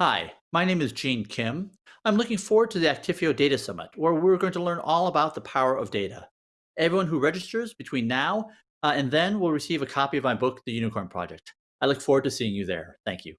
Hi, my name is Gene Kim. I'm looking forward to the Actifio Data Summit, where we're going to learn all about the power of data. Everyone who registers between now uh, and then will receive a copy of my book, The Unicorn Project. I look forward to seeing you there. Thank you.